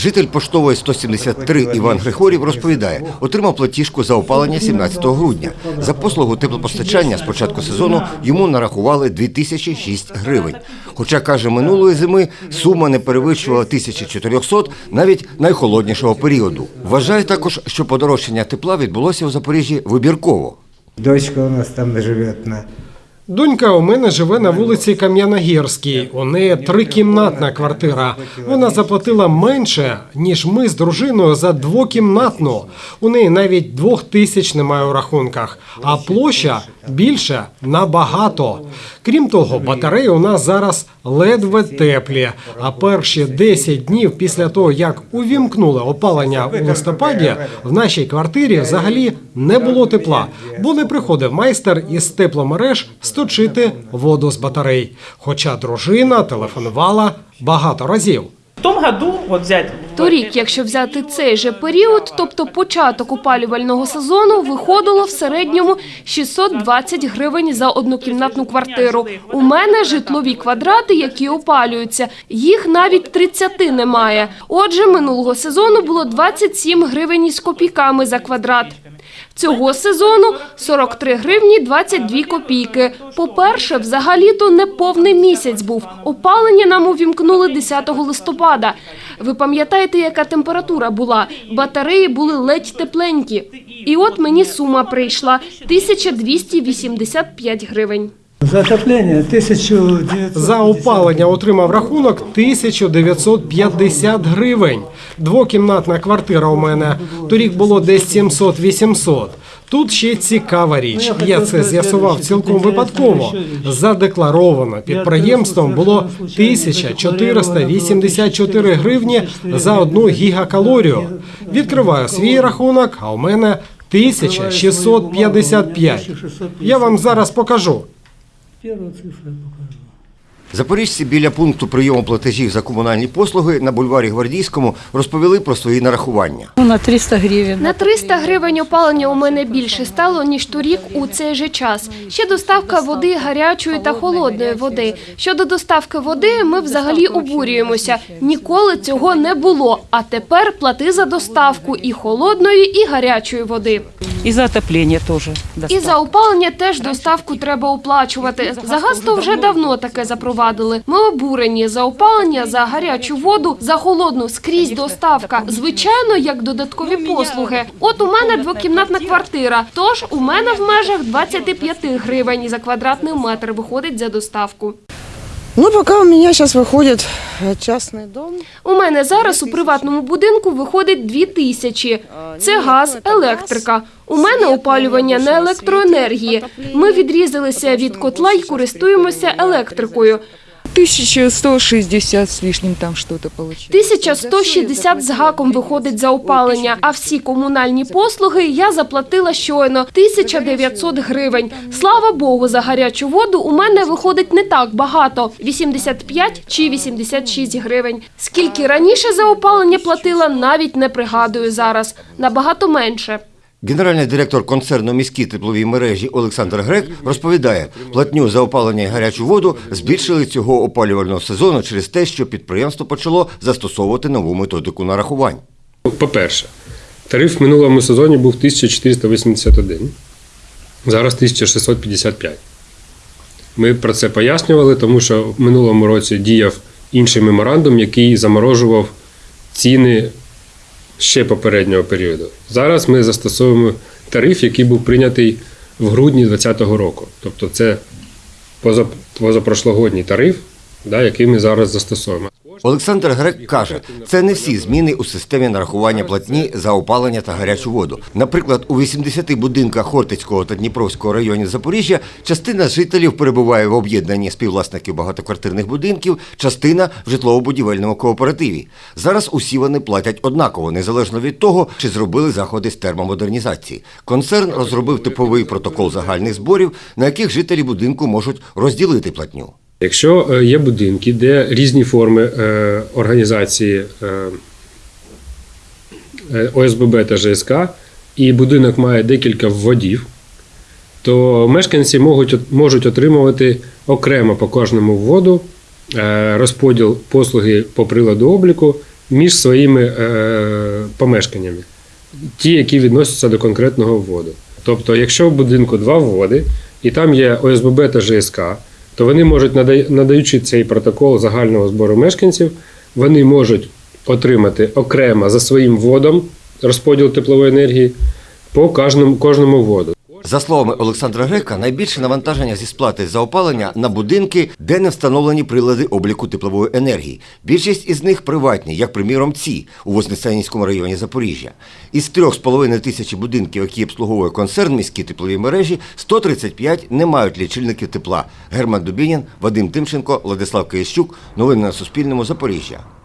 Житель поштової 173 Іван Григорів розповідає, отримав платіжку за опалення 17 грудня. За послугу теплопостачання з початку сезону йому нарахували 2006 гривень. Хоча, каже, минулої зими сума не перевищувала 1400 навіть найхолоднішого періоду. Вважає також, що подорожчання тепла відбулося у Запоріжжі вибірково. Дочка у нас там живет на Донька у мене живе на вулиці Кам'яногірській. У неї трикімнатна квартира. Вона заплатила менше, ніж ми з дружиною за двокімнатну. У неї навіть двох тисяч немає у рахунках, а площа більше набагато. Крім того, батареї у нас зараз ледве теплі. А перші 10 днів після того, як увімкнули опалення у листопаді, в нашій квартирі взагалі не було тепла, бо не приходив майстер із тепломереж сточити воду з батарей. Хоча дружина телефонувала багато разів. В том году, вот взять... Торік, якщо взяти цей же період, тобто початок опалювального сезону, виходило в середньому 620 гривень за однокімнатну квартиру. У мене житлові квадрати, які опалюються. Їх навіть 30 немає. Отже, минулого сезону було 27 гривень із копійками за квадрат. Цього сезону 43 гривні 22 копійки. По-перше, взагалі-то не повний місяць був. Опалення нам увімкнули 10 листопада. Ви пам'ятаєте, яка температура була? Батареї були ледь тепленькі. І от мені сума прийшла 1285 гривень. За отопление 1900. За опалення отримав рахунок 1950 гривень. Двокімнатна квартира у мене. Торік було десь 700-800. Тут ще цікава річ. Я це з'ясував цілком випадково. Задекларовано підприємством було 1484 гривні за одну гігакалорію. Відкриваю свій рахунок, а у мене 1655. Я вам зараз покажу. Первую цифру я покажу. Запоріжці біля пункту прийому платежів за комунальні послуги на бульварі Гвардійському розповіли про свої нарахування. Ну, на 300 гривен. На 300 гривень опалення у мене більше стало, ніж торік у цей же час. Ще доставка води гарячої та холодної води. Щодо доставки води, ми взагалі обурюємося. Ніколи цього не було. А тепер плати за доставку і холодної, і гарячої води. И за отопление тоже. І за опалення теж доставку треба оплачувати. За газ то вже давно таке запровадили. Ми обурені за опалення, за гарячу воду, за холодну скрізь доставка. Звичайно, як додаткові послуги. От у мене двокімнатна квартира. Тож у мене в межах 25 гривень за квадратний метр виходить за доставку. Ну, пока у меня сейчас выходит э, частный дом. У мене зараз у приватному будинку виходить 2 тисячі. Це газ, електрика. У мене опалювання на електроенергії. Ми відрізалися від котла і користуємося електрикою. 1160 с лишним там что-то получилось. 1160 з гаком виходить за опалення, а всі комунальні послуги я заплатила щойно 1900 гривень. Слава Богу, за гарячу воду у мене виходить не так багато 85 чи 86 гривень. Скільки раніше за опалення платила, навіть не пригадую зараз. Набагато менше. Генеральний директор концерну міські теплові мережі Олександр Грек розповідає, платню за опалення і гарячу воду збільшили цього опалювального сезону через те, що підприємство почало застосовувати нову методику нарахувань. По-перше, тариф в минулому сезоні був 1481, зараз 1655. Ми про це пояснювали, тому що в минулому році діяв інший меморандум, який заморожував ціни ще попереднього періоду. Зараз ми застосовуємо тариф, який був прийнятий в грудні 2020 року. Тобто це позапрошлогодній тариф, да, який ми зараз застосовуємо. Олександр Грек каже, це не всі зміни у системі нарахування платні за опалення та гарячу воду. Наприклад, у 80 будинках Хортицького та Дніпровського районів Запоріжжя частина жителів перебуває в об'єднанні співвласників багатоквартирних будинків, частина в житлово-будівельному кооперативі. Зараз усі вони платять однаково, незалежно від того, чи зробили заходи з термомодернізації. Концерн розробив типовий протокол загальних зборів, на яких жителі будинку можуть розділити платню. Якщо е, є будинки, де різні форми е, організації е, ОСББ та ЖСК, і будинок має декілька вводів, то мешканці можуть, можуть отримувати окремо по кожному вводу розподіл послуги по приладу обліку між своїми помешканнями, ті, які відносяться до конкретного вводу. Тобто, якщо в будинку два вводи, і там є ОСББ та ЖСК, то вони можуть, надаючи цей протокол загального збору мешканців, вони можуть отримати окремо за своїм водом розподіл теплової енергії по кожному, кожному вводу. За словами Олександра Грека, найбільше навантаження зі сплати за опалення на будинки, де не встановлені прилади обліку теплової енергії. Більшість із них приватні, як приміром ці у Вознесенському районі Запоріжжя. Із 3,5 тисячі будинків, які обслуговує концерн міські теплові мережі, 135 не мають лічильників тепла. Герман Дубінін, Вадим Тимченко, Владислав Киящук. Новини на Суспільному. Запоріжжя.